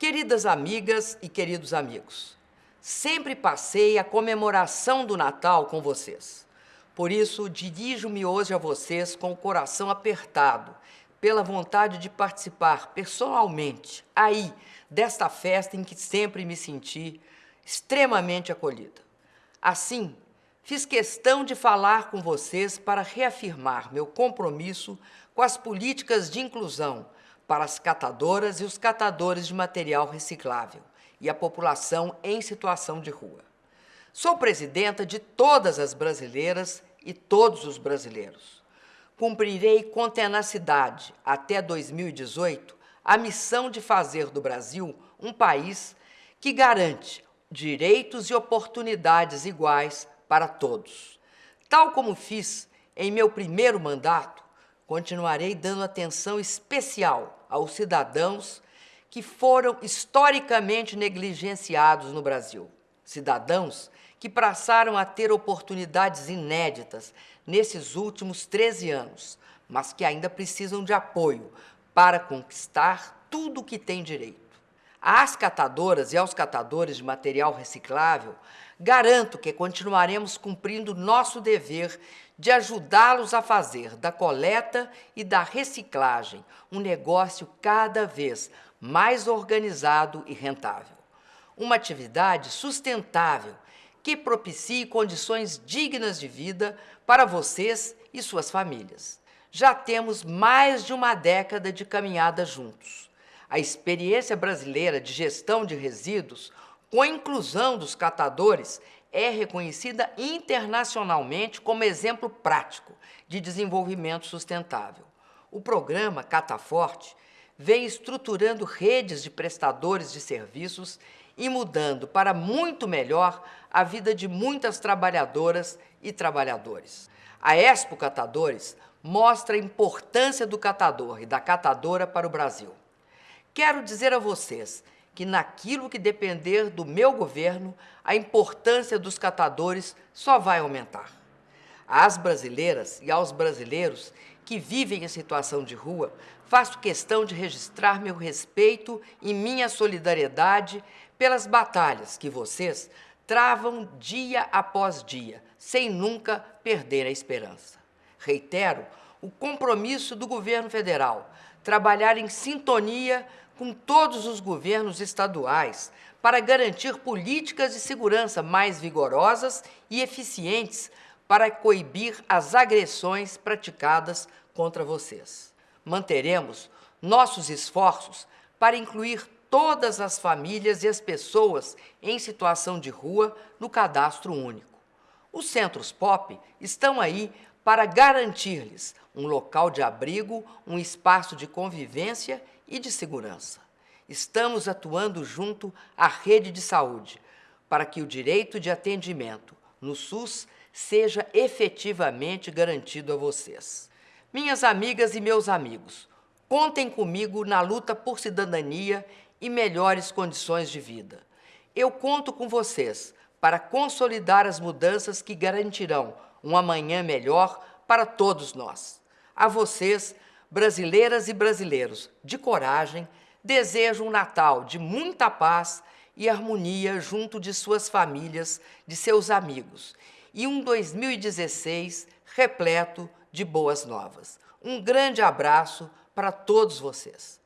Queridas amigas e queridos amigos, sempre passei a comemoração do Natal com vocês. Por isso, dirijo-me hoje a vocês com o coração apertado, pela vontade de participar pessoalmente, aí, desta festa em que sempre me senti extremamente acolhida. Assim, fiz questão de falar com vocês para reafirmar meu compromisso com as políticas de inclusão para as catadoras e os catadores de material reciclável e a população em situação de rua. Sou presidenta de todas as brasileiras e todos os brasileiros. Cumprirei com tenacidade, até 2018, a missão de fazer do Brasil um país que garante direitos e oportunidades iguais para todos. Tal como fiz em meu primeiro mandato, continuarei dando atenção especial aos cidadãos que foram historicamente negligenciados no Brasil. Cidadãos que passaram a ter oportunidades inéditas nesses últimos 13 anos, mas que ainda precisam de apoio para conquistar tudo o que têm direito. Às catadoras e aos catadores de material reciclável, garanto que continuaremos cumprindo nosso dever de ajudá-los a fazer da coleta e da reciclagem um negócio cada vez mais organizado e rentável. Uma atividade sustentável que propicie condições dignas de vida para vocês e suas famílias. Já temos mais de uma década de caminhada juntos a experiência brasileira de gestão de resíduos, com a inclusão dos catadores, é reconhecida internacionalmente como exemplo prático de desenvolvimento sustentável. O programa Cataforte vem estruturando redes de prestadores de serviços e mudando para muito melhor a vida de muitas trabalhadoras e trabalhadores. A Expo Catadores mostra a importância do catador e da catadora para o Brasil. Quero dizer a vocês que naquilo que depender do meu governo, a importância dos catadores só vai aumentar. Às brasileiras e aos brasileiros que vivem em situação de rua, faço questão de registrar meu respeito e minha solidariedade pelas batalhas que vocês travam dia após dia, sem nunca perder a esperança. Reitero o compromisso do governo federal trabalhar em sintonia com todos os governos estaduais para garantir políticas de segurança mais vigorosas e eficientes para coibir as agressões praticadas contra vocês. Manteremos nossos esforços para incluir todas as famílias e as pessoas em situação de rua no cadastro único. Os centros POP estão aí para garantir-lhes um local de abrigo, um espaço de convivência e de segurança. Estamos atuando junto à rede de saúde para que o direito de atendimento no SUS seja efetivamente garantido a vocês. Minhas amigas e meus amigos, contem comigo na luta por cidadania e melhores condições de vida. Eu conto com vocês para consolidar as mudanças que garantirão um amanhã melhor para todos nós. A vocês, brasileiras e brasileiros, de coragem, desejo um Natal de muita paz e harmonia junto de suas famílias, de seus amigos, e um 2016 repleto de boas novas. Um grande abraço para todos vocês.